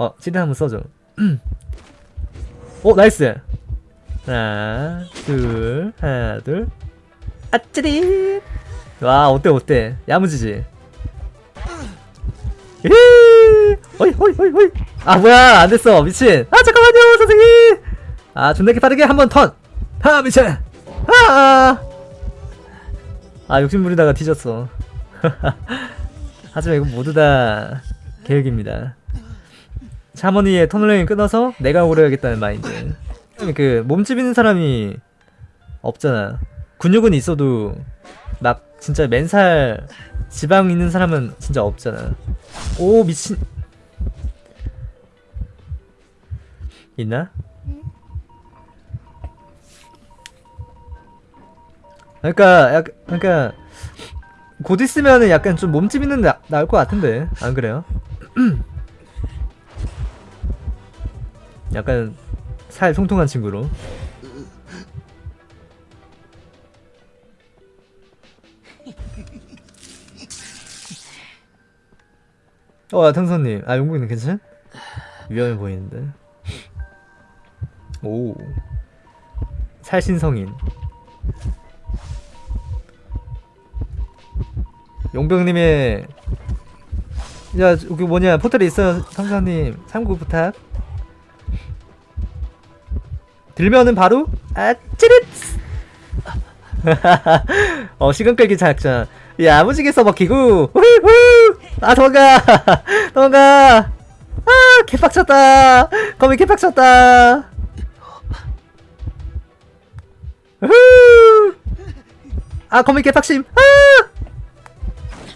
어 찌릿 한번 써줘. 오 나이스. 하나 둘 하나 둘. 아찌릿 와 어때 어때? 야무지지? 이 어이 어이 어이 어이. 아 뭐야. 안됐어. 미친. 아 잠깐만요 선생님. 아 존나게 빠르게 한 번턴아 미친. 아, 아 욕심부리다가 뒤졌어. 하지만 이건 모두 다 계획입니다 샤머니의 터널링을 끊어서 내가 오래야겠다는 마인드. 그 몸집 있는 사람이 없잖아. 근육은 있어도 막 진짜 맨살 지방 있는 사람은 진짜 없잖아. 오 미친. 있나? 그러니까 약 그러니까 곧 있으면은 약간 좀 몸집 있는 나, 나올 것 같은데. 안 그래요? 약간 살 통통한 친구로 어, 탕선님. 아, 용국님 괜찮? 위험해 보이는데. 오. 살신성인. 용병님의 야 여기 뭐냐 포털에 있어요 상사님 참고 부탁 들면은 바로 아 찌릿! 어 시간 끌기 작전. 야 무지게 써먹히고 후후! 아 도망가! 도망가! 아 개빡쳤다! 거미 개빡쳤다! 후아 거미 개빡심! 아!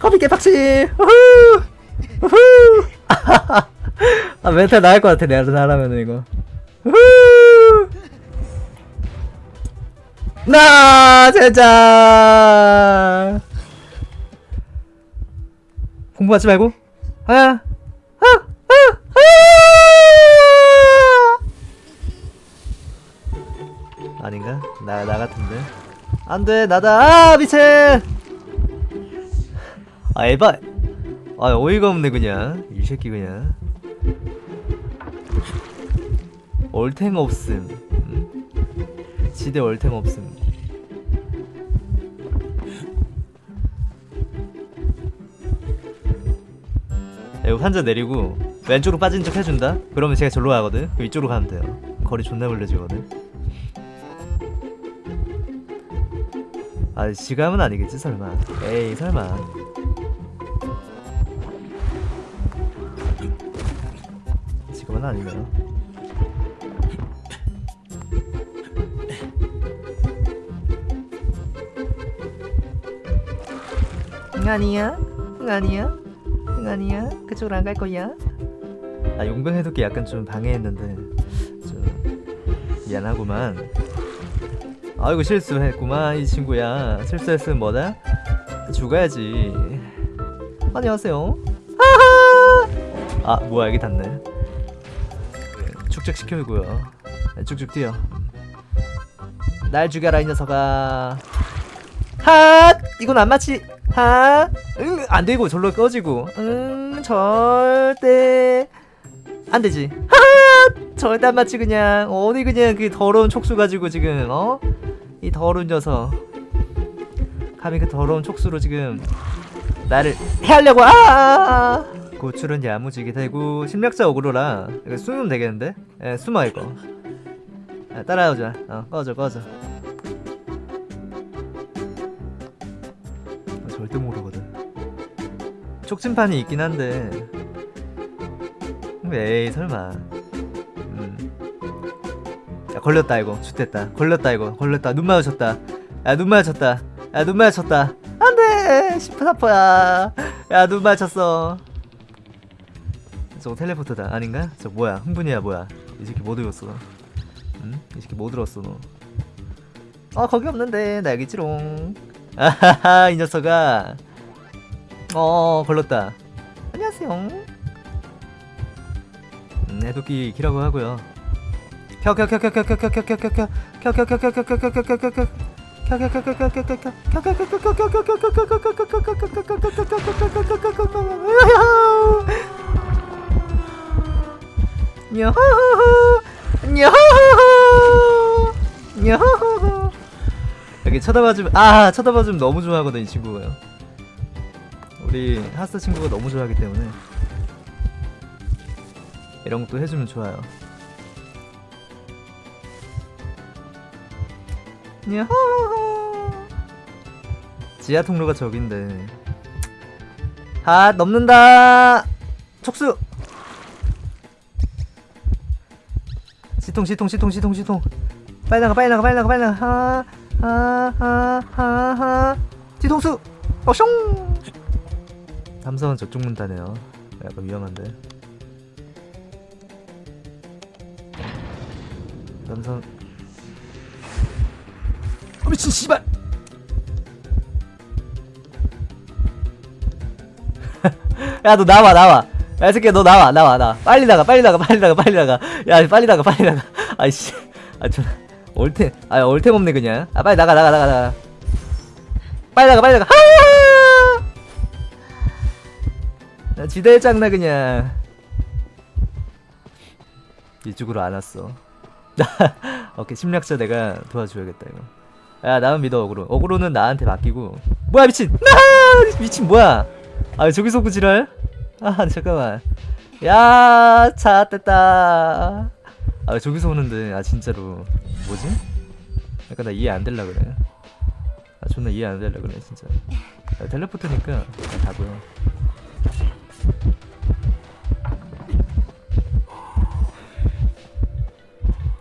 거미 개빡침 우후! 우후! 아 멘탈 나을 것 같아 내가 나라면은 이거. 우후 나 진짜 공부하지 말고. 아, 아, 아, 아! 아닌가? 나, 나 같은데. 안돼 나다. 아 미친! 아 에바. 아 어이가 없네 그냥. 이 새끼 그냥. 얼탱 없음 음? 지대 얼탱 없음. 이거 환자 내리고 왼쪽으로 빠진 척 해준다? 그러면 제가 절로 가거든? 그럼 이쪽으로 가면 돼요. 거리 존나 벌려지거든? 아 지감은 아니겠지 설마? 에이 설마. 지금은 아니면 응 아니야? 응 아니야? 응 아니야? 그쪽으로 안 갈 거야? 아 용병 해독기 약간 좀 방해했는데. 좀 미안하구만. 아이고 실수했구만 이 친구야. 실수했으면 뭐다? 죽어야지. 안녕하세요. 아 뭐야 여기 닿네. 축적시켜주고요. 쭉쭉 뛰어. 날 죽여라 이 녀석아. 핫! 이건 안 맞지 핫응 안 되고 절로 꺼지고. 응 절대 안 되지. 핫 절대 안 맞지 그냥. 어디 그냥 그 더러운 촉수 가지고 지금 어? 이 더러운 녀석. 감히 그 더러운 촉수로 지금 나를 해하려고 아! 고출은 야무지게 되고 심력자 어그로라. 숨으면 되겠는데? 예 숨어 이거. 아, 따라오자. 어 꺼져 꺼져 촉진판이 있긴 한데. 에이 설마. 음. 야 걸렸다 이거. 죽됐다. 걸렸다 이거. 걸렸다. 눈 마주쳤다. 야 눈 마주쳤다. 야 눈 마주쳤다. 안돼! 10분 아파야. 야 눈 마주쳤어. 저거 텔레포트다. 아닌가? 저 뭐야? 흥분이야 뭐야? 이 새끼 뭐 들었어? 응? 이 새끼 뭐 들었어 너? 어 거기 없는데. 나 여기 있지롱. 아하하 이 녀석아 어 걸렸다 안녕하세요 음, 해독기 키라고 하고요 이렇게 쳐다봐주면 아 쳐다봐주면 너무 좋아하거든 이 친구가요 우리 하스 친구가 너무 좋아하기 때문에 이런 것도 해주면 좋아요. 야호호호! 지하 통로가 저긴데. 아 넘는다! 촉수! 시통 시통 시통 시통 시통. 빨리 나가 빨리 나가 빨리 나가 빨리 나가. 하하하하하. 뒤통수! 어숑 삼성은 저쪽 문 따네요. 약간 위험한데. 삼성. 어 미친 씨발! 야 너 나와 나와. 야 새끼야 너 나와 나와 나와. 빨리 나가 빨리 나가 빨리 나가 빨리 나가. 야 빨리 나가 빨리 나가. 아이씨. 아좀 얼템 아 얼템 없네 그냥. 아 빨리 나가 나가 나가 나가. 빨리 나가 빨리 나가. 하나 나 지대 짱나 그냥. 이쪽으로 안 왔어. 오케이 심리학자 내가 도와줘야겠다 이거. 야 나만 믿어 어그로. 어그로는 나한테 맡기고. 뭐야 미친! 나! 미친 뭐야? 아 저기서 그 지랄 아 잠깐만. 야 찾았다. 아 저기서 오는데? 아 진짜로. 뭐지? 약간 나 이해 안 될라 그래. 아 존나 이해 안 될라 그래 진짜. 아, 텔레포트니까 다 보여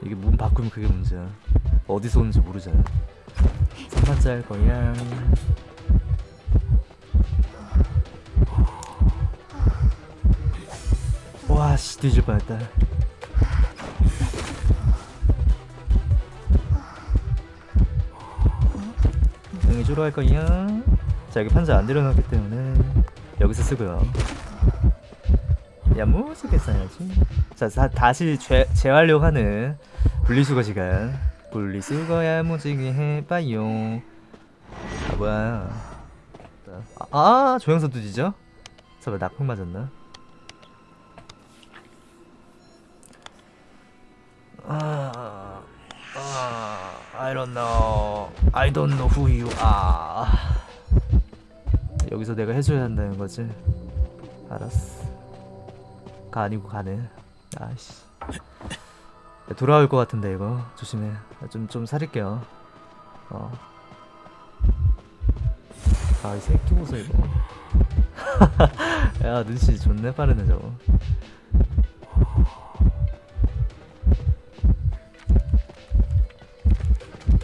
이게 문 바꾸면 그게 문제야. 어디서 오는지 모르잖아. 3판짜 할 거야 와씨 뒤질 뻔했다. 응이 주로 할 거야 자 여기 판자 안 내려놨기 때문에 여기서 쓰고요 야무지게 써야지 자 다, 다시 재, 재활용하는 분리수거 시간 분리수거 야무지게 해봐요 아 뭐야 아, 아 조영선 두지죠? 설마 낙폭 맞았나? 아, 아, I don't know. I don't know who you are. 여기서 내가 해줘야 한다는 거지. 알았어. 가 아니고 가네. 아씨. 돌아올 것 같은데 이거 조심해. 좀좀 살릴게요. 어. 아이 새끼 보소 이거. 야 눈치 존내 빠르네 저거.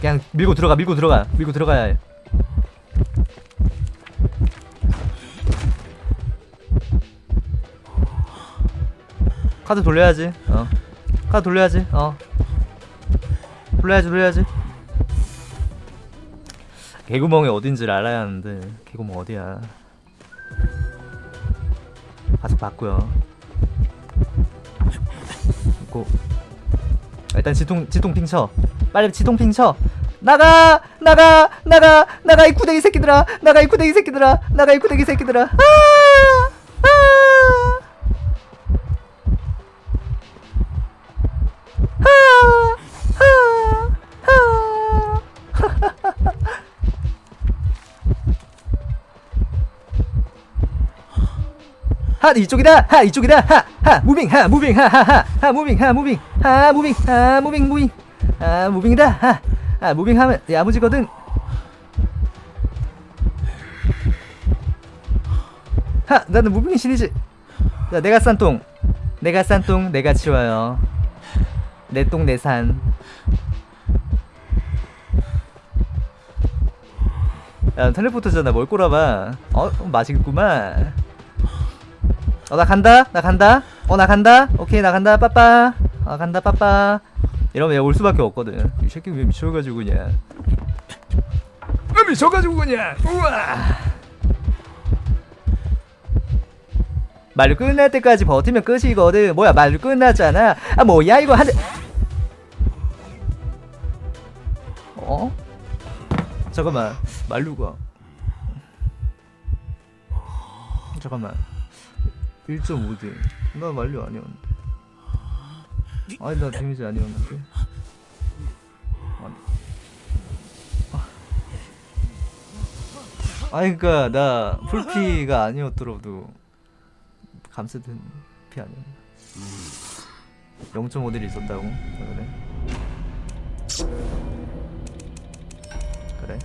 그냥 밀고 들어가 밀고 들어가 밀고 들어가야 해 카드 돌려야지. 어. 카드 돌려야지. 어. 돌려야지 돌려야지. 개구멍이 어딘지를 알아야 하는데 개구멍 어디야? 가서 봤고요. 있고. 일단 지통 지통 핑쳐. 빨리 지통 핑 쳐. 나가! 나가! 나가! 나가! 이 구데기 새끼들아! 나가 이 구데기 새끼들아! 나가 이 구데기 새끼들아 아! 아! 하 이쪽이다. 하 이쪽이다. 하하 moving 하 moving 하하 하 moving 하 moving 하 moving 하 moving moving. 아 moving이다. 아, 아 moving하면 야무지거든. 하 나는 moving 신이지. 자 내가 싼 똥. 내가 싼 똥 내가 치워요. 내 똥 내산. 야 텔레포트잖아 뭘 꼬라봐. 어 맛있겠구만 어 나 간다? 나 간다? 어 나 간다? 오케이 나 간다. 빠빠. 어 간다 빠빠. 이러면 얘 올 수밖에 없거든. 이 새끼 왜 미쳐가지고 그냥. 왜 미쳐가지고 그냥. 우와. 말 끝날 때까지 버티면 끝이거든. 뭐야 말 끝났잖아. 아 뭐야 이거 한 대. 어? 잠깐만. 말루가. 잠깐만 1.5등 나 만료 아니었는데. 아니 나 데미지 아니었는데. 아니. 아. 아니 그니까 나 풀피가 아니었더라도 감스든 피 아니야 0.5딜이 있었다고? 그래. 그래